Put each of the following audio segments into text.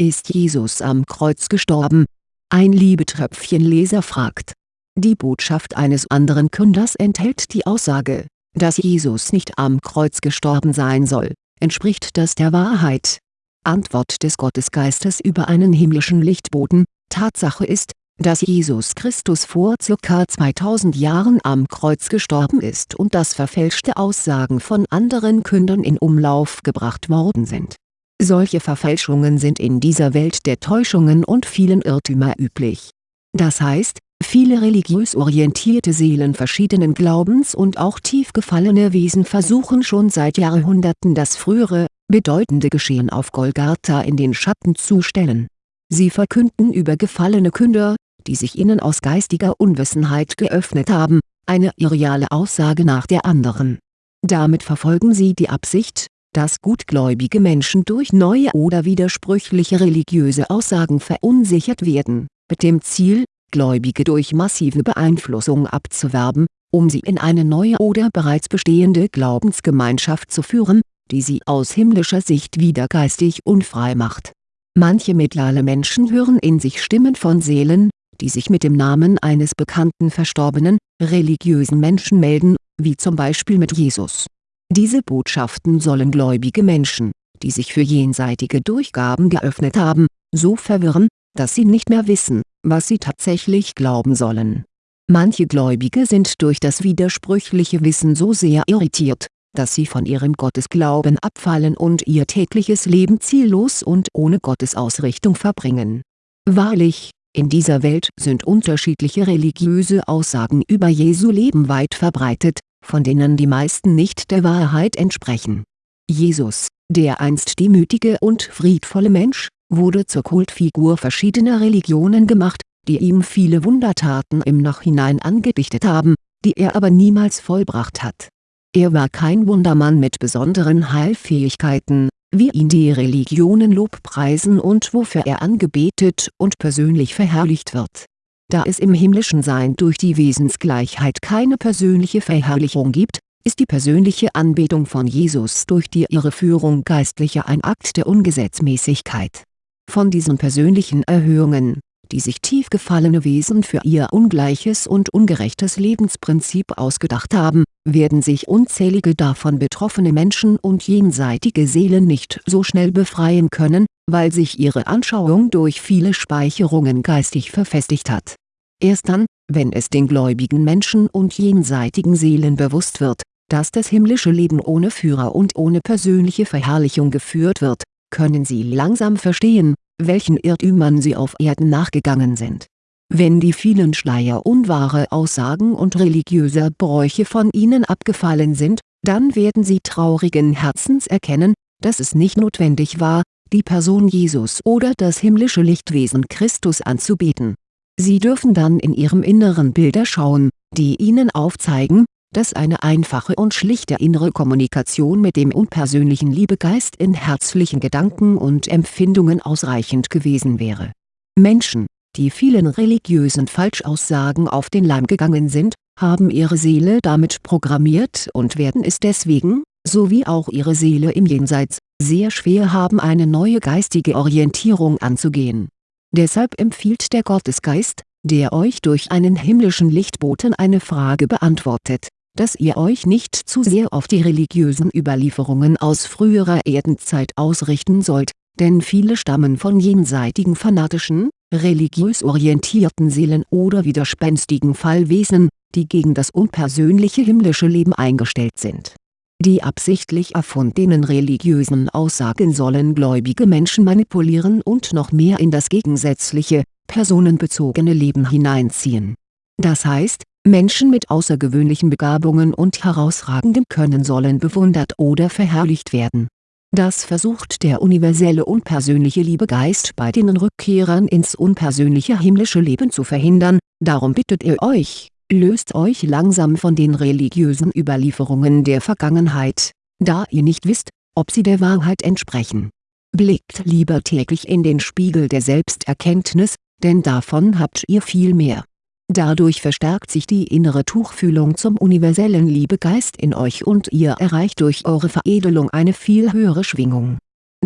Ist Jesus am Kreuz gestorben? Ein Liebetröpfchenleser fragt. Die Botschaft eines anderen Künders enthält die Aussage, dass Jesus nicht am Kreuz gestorben sein soll. Entspricht das der Wahrheit? Antwort des Gottesgeistes über einen himmlischen Lichtboten Tatsache ist, dass Jesus Christus vor ca. 2000 Jahren am Kreuz gestorben ist und dass verfälschte Aussagen von anderen Kündern in Umlauf gebracht worden sind. Solche Verfälschungen sind in dieser Welt der Täuschungen und vielen Irrtümer üblich. Das heißt, viele religiös orientierte Seelen verschiedenen Glaubens und auch tief gefallene Wesen versuchen schon seit Jahrhunderten das frühere, bedeutende Geschehen auf Golgatha in den Schatten zu stellen. Sie verkünden über gefallene Künder, die sich ihnen aus geistiger Unwissenheit geöffnet haben, eine irreale Aussage nach der anderen. Damit verfolgen sie die Absicht, dass gutgläubige Menschen durch neue oder widersprüchliche religiöse Aussagen verunsichert werden, mit dem Ziel, Gläubige durch massive Beeinflussung abzuwerben, um sie in eine neue oder bereits bestehende Glaubensgemeinschaft zu führen, die sie aus himmlischer Sicht wieder geistig unfrei macht. Manche mediale Menschen hören in sich Stimmen von Seelen, die sich mit dem Namen eines bekannten verstorbenen, religiösen Menschen melden, wie zum Beispiel mit Jesus. Diese Botschaften sollen gläubige Menschen, die sich für jenseitige Durchgaben geöffnet haben, so verwirren, dass sie nicht mehr wissen, was sie tatsächlich glauben sollen. Manche Gläubige sind durch das widersprüchliche Wissen so sehr irritiert, dass sie von ihrem Gottesglauben abfallen und ihr tägliches Leben ziellos und ohne Gottesausrichtung verbringen. Wahrlich, in dieser Welt sind unterschiedliche religiöse Aussagen über Jesu Leben weit verbreitet, von denen die meisten nicht der Wahrheit entsprechen. Jesus, der einst demütige und friedvolle Mensch, wurde zur Kultfigur verschiedener Religionen gemacht, die ihm viele Wundertaten im Nachhinein angedichtet haben, die er aber niemals vollbracht hat. Er war kein Wundermann mit besonderen Heilfähigkeiten, wie ihn die Religionen lobpreisen und wofür er angebetet und persönlich verherrlicht wird. Da es im himmlischen Sein durch die Wesensgleichheit keine persönliche Verherrlichung gibt, ist die persönliche Anbetung von Jesus durch die Irreführung Geistlicher ein Akt der Ungesetzmäßigkeit. Von diesen persönlichen Erhöhungen, die sich tief gefallene Wesen für ihr ungleiches und ungerechtes Lebensprinzip ausgedacht haben, werden sich unzählige davon betroffene Menschen und jenseitige Seelen nicht so schnell befreien können, weil sich ihre Anschauung durch viele Speicherungen geistig verfestigt hat. Erst dann, wenn es den gläubigen Menschen und jenseitigen Seelen bewusst wird, dass das himmlische Leben ohne Führer und ohne persönliche Verherrlichung geführt wird, können sie langsam verstehen, welchen Irrtümern sie auf Erden nachgegangen sind. Wenn die vielen Schleier unwahre Aussagen und religiöser Bräuche von ihnen abgefallen sind, dann werden sie traurigen Herzens erkennen, dass es nicht notwendig war, die Person Jesus oder das himmlische Lichtwesen Christus anzubeten. Sie dürfen dann in ihrem Inneren Bilder schauen, die ihnen aufzeigen, dass eine einfache und schlichte innere Kommunikation mit dem unpersönlichen Liebegeist in herzlichen Gedanken und Empfindungen ausreichend gewesen wäre. Menschen, die vielen religiösen Falschaussagen auf den Leim gegangen sind, haben ihre Seele damit programmiert und werden es deswegen, so wie auch ihre Seele im Jenseits, sehr schwer haben eine neue geistige Orientierung anzugehen. Deshalb empfiehlt der Gottesgeist, der euch durch einen himmlischen Lichtboten eine Frage beantwortet, dass ihr euch nicht zu sehr auf die religiösen Überlieferungen aus früherer Erdenzeit ausrichten sollt, denn viele stammen von jenseitigen fanatischen, religiös orientierten Seelen oder widerspenstigen Fallwesen, die gegen das unpersönliche himmlische Leben eingestellt sind. Die absichtlich erfundenen religiösen Aussagen sollen gläubige Menschen manipulieren und noch mehr in das gegensätzliche, personenbezogene Leben hineinziehen. Das heißt, Menschen mit außergewöhnlichen Begabungen und herausragendem Können sollen bewundert oder verherrlicht werden. Das versucht der universelle unpersönliche Liebegeist bei den Rückkehrern ins unpersönliche himmlische Leben zu verhindern, darum bittet er euch, löst euch langsam von den religiösen Überlieferungen der Vergangenheit, da ihr nicht wisst, ob sie der Wahrheit entsprechen. Blickt lieber täglich in den Spiegel der Selbsterkenntnis, denn davon habt ihr viel mehr Dadurch verstärkt sich die innere Tuchfühlung zum universellen Liebegeist in euch und ihr erreicht durch eure Veredelung eine viel höhere Schwingung.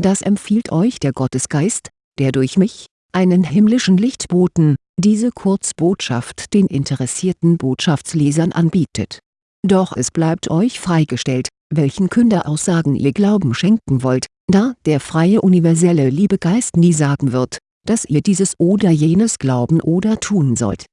Das empfiehlt euch der Gottesgeist, der durch mich, einen himmlischen Lichtboten, diese Kurzbotschaft den interessierten Botschaftslesern anbietet. Doch es bleibt euch freigestellt, welchen Künderaussagen ihr Glauben schenken wollt, da der freie universelle Liebegeist nie sagen wird, dass ihr dieses oder jenes glauben oder tun sollt